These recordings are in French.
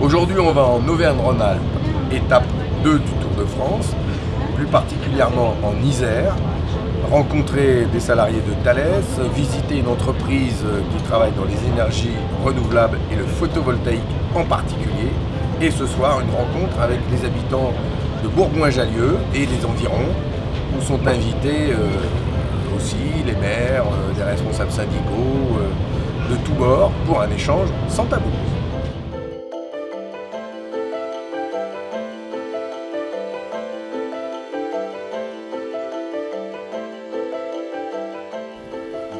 Aujourd'hui, on va en Auvergne-Rhône-Alpes, étape 2 du Tour de France, plus particulièrement en Isère, rencontrer des salariés de Thales, visiter une entreprise qui travaille dans les énergies renouvelables et le photovoltaïque en particulier, et ce soir une rencontre avec les habitants de Bourgoin-Jallieu et les environs, où sont invités euh, aussi les maires, euh, des responsables syndicaux, euh, de tous bords, pour un échange sans tabou.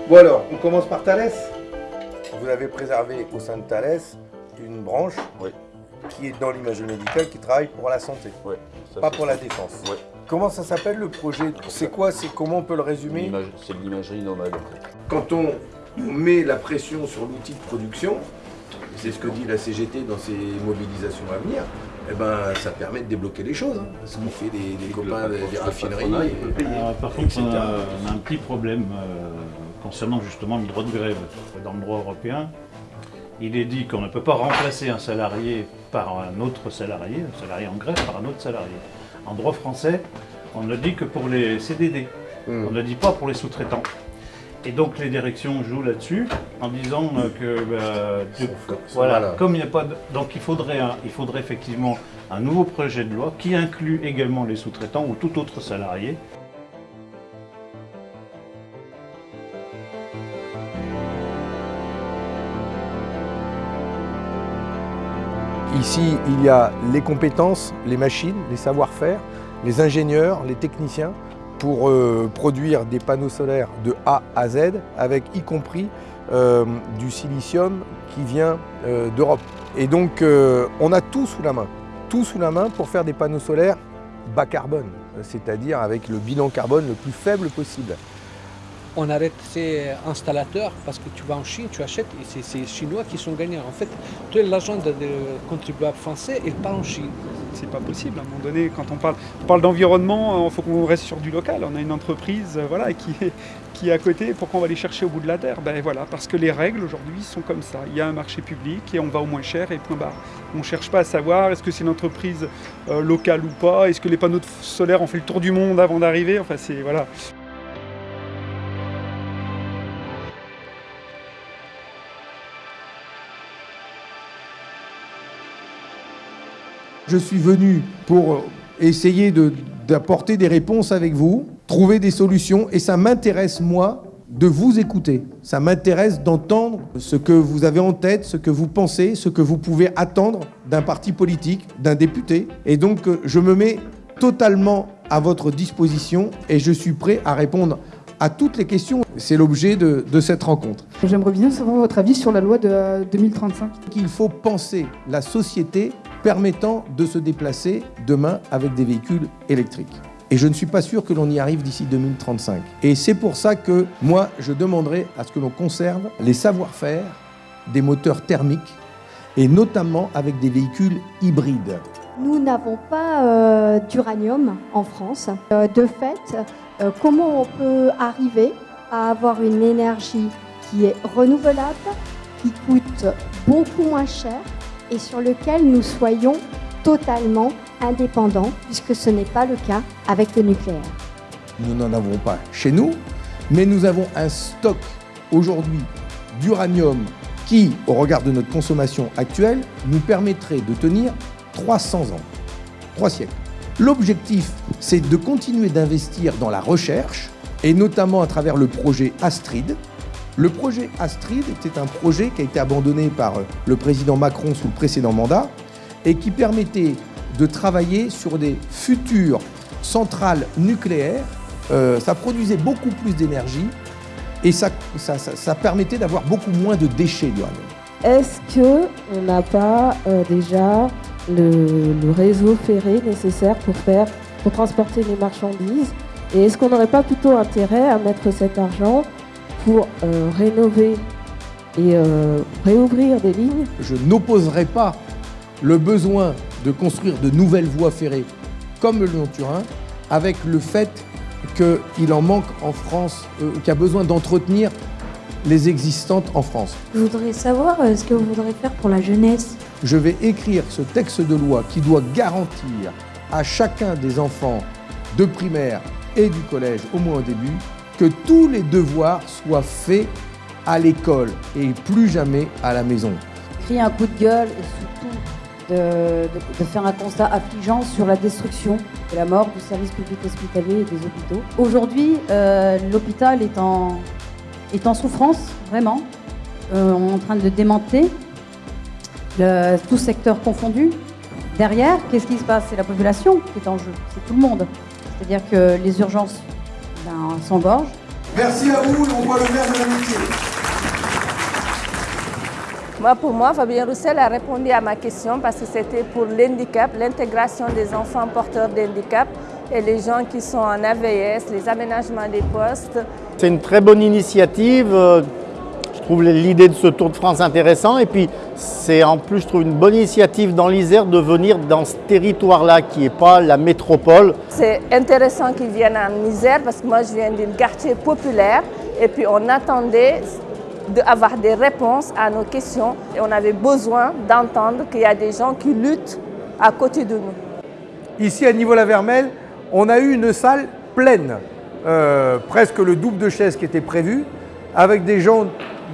Bon alors, on commence par Thalès. Vous avez préservé au sein de Thalès une branche qui est dans l'imagerie médicale qui travaille pour la santé, pas pour la défense. Comment ça s'appelle le projet C'est quoi C'est comment on peut le résumer C'est l'imagerie nomade. Quand on met la pression sur l'outil de production, c'est ce que dit la CGT dans ses mobilisations à venir, eh ben, ça permet de débloquer les choses. Hein, parce qu'on fait des, copains des, raffineries. Euh, par contre, on a, un petit problème euh, concernant justement le droit de grève. Dans le droit européen, il est dit qu'on ne peut pas remplacer un salarié par un autre salarié, un salarié en grève par un autre salarié. En droit français, on ne dit que pour les CDD. Hmm. On ne dit pas pour les sous-traitants. Et donc les directions jouent là-dessus en disant euh, que bah, voilà, comme il n'y a pas de, donc il faudrait il faudrait effectivement un nouveau projet de loi qui inclut également les sous-traitants ou tout autre salarié. Ici, il y a les compétences, les machines, les savoir-faire, les ingénieurs, les techniciens pour euh, produire des panneaux solaires de A à Z, avec y compris euh, du silicium qui vient euh, d'Europe. Et donc, on a tout sous la main, tout sous la main pour faire des panneaux solaires bas carbone, c'est-à-dire avec le bilan carbone le plus faible possible on arrête ces installateurs parce que tu vas en Chine, tu achètes et c'est ces Chinois qui sont gagnants. En fait, tout l'argent des contribuables français, il part en Chine. C'est pas possible. À un moment donné, quand on parle, on parle d'environnement, il faut qu'on reste sur du local. On a une entreprise euh, voilà, qui, est, qui est à côté. Pourquoi on va les chercher au bout de la terre? Ben voilà, Parce que les règles aujourd'hui sont comme ça. Il y a un marché public et on va au moins cher et point barre. On ne cherche pas à savoir est-ce que c'est une entreprise euh, locale ou pas, est-ce que les panneaux solaires ont fait le tour du monde avant d'arriver? Enfin, c'est voilà. Je suis venu pour essayer d'apporter des réponses avec vous, trouver des solutions, et ça m'intéresse, moi, de vous écouter. Ça m'intéresse d'entendre ce que vous avez en tête, ce que vous pensez, ce que vous pouvez attendre d'un parti politique, d'un député. Et donc, euh, je me mets totalement à votre disposition et je suis prêt à répondre à toutes les questions. C'est l'objet de, de, cette rencontre. J'aimerais bien savoir votre avis sur la loi de 2035. Il faut penser la société permettant de se déplacer demain avec des véhicules électriques. Et je ne suis pas sûr que l'on y arrive d'ici 2035. Et c'est pour ça que moi, je demanderai à ce que l'on conserve les savoir-faire des moteurs thermiques et notamment avec des véhicules hybrides. Nous n'avons pas euh, d'uranium en France. Euh, de fait, euh, comment on peut arriver à avoir une énergie qui est renouvelable, qui coûte beaucoup moins cher et sur lequel nous soyons totalement indépendants, puisque ce n'est pas le cas avec le nucléaire. Nous n'en avons pas chez nous, mais nous avons un stock aujourd'hui d'uranium qui, au regard de notre consommation actuelle, nous permettrait de tenir 300 ans, 3 siècles. L'objectif, c'est de continuer d'investir dans la recherche, et notamment à travers le projet Astrid, le projet Astrid était un projet qui a été abandonné par le président Macron sous le précédent mandat et qui permettait de travailler sur des futures centrales nucléaires. Euh, ça produisait beaucoup plus d'énergie et ça, ça, permettait d'avoir beaucoup moins de déchets d'uranium. Est-ce qu'on n'a pas euh, déjà le, le, réseau ferré nécessaire pour, faire, pour transporter les marchandises? Et est-ce qu'on n'aurait pas plutôt intérêt à mettre cet argent pour euh, rénover et euh, réouvrir des lignes. Je n'opposerai pas le besoin de construire de nouvelles voies ferrées comme le Lyon-Turin avec le fait qu'il en manque en France, euh, qu'il y a besoin d'entretenir les existantes en France. Je voudrais savoir ce que vous voudrez faire pour la jeunesse. Je vais écrire ce texte de loi qui doit garantir à chacun des enfants de primaire et du collège, au moins au début, que tous les devoirs soient faits à l'école et plus jamais à la maison. Crier un coup de gueule et surtout de, faire un constat affligeant sur la destruction et la mort du service public hospitalier et des hôpitaux. Aujourd'hui, euh, l'hôpital est en, souffrance, vraiment. Euh, on est en train de le- tout secteur confondu. Derrière, qu'est-ce qui se passe? C'est la population qui est en jeu, c'est tout le monde. C'est-à-dire que les urgences ben. Merci à vous, on voit le maire de l'amitié. Moi, pour moi, Fabien Roussel a répondu à ma question parce que c'était pour l'handicap, l'intégration des enfants porteurs d'handicap et les gens qui sont en AVS, les aménagements des postes. C'est une très bonne initiative. Je trouve l'idée de ce Tour de France intéressant. Et puis, c'est en plus, je trouve une bonne initiative dans l'Isère de venir dans ce territoire-là qui n'est pas la métropole. C'est intéressant qu'ils viennent en Isère parce que moi, je viens d'un quartier populaire et puis on attendait d'avoir des réponses à nos questions et on avait besoin d'entendre qu'il y a des gens qui luttent à côté de nous. Ici à Niveau-la-Vermelle, on a eu une salle pleine, euh, presque le double de chaises qui était prévu, avec des gens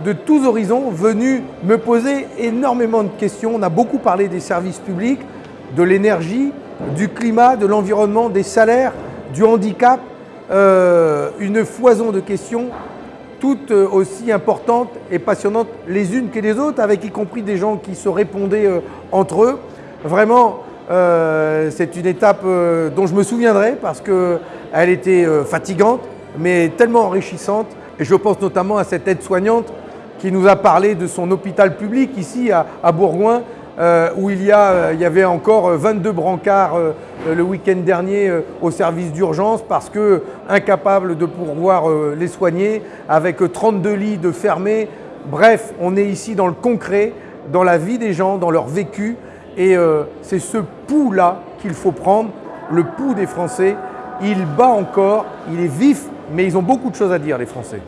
de tous horizons venus me poser énormément de questions. On a beaucoup parlé des services publics, de l'énergie, du climat, de l'environnement, des salaires, du handicap, euh, une foison de questions toutes euh, aussi importantes et passionnantes les unes que les autres, avec y compris des gens qui se répondaient euh, entre eux. Vraiment, c'est une étape dont je me souviendrai parce qu'elle était fatigante, mais tellement enrichissante. Et je pense notamment à cette aide-soignante qui nous a parlé de son hôpital public ici à, Bourgoin, euh, où il y, a, euh, y avait encore euh, 22 brancards euh, euh, le week-end dernier au service d'urgence parce que incapables de pouvoir euh, les soigner, avec euh, 32 lits de fermés. Bref, on est ici dans le concret, dans la vie des gens, dans leur vécu, et c'est ce pouls-là qu'il faut prendre, le pouls des Français. Il bat encore, il est vif, mais ils ont beaucoup de choses à dire, les Français.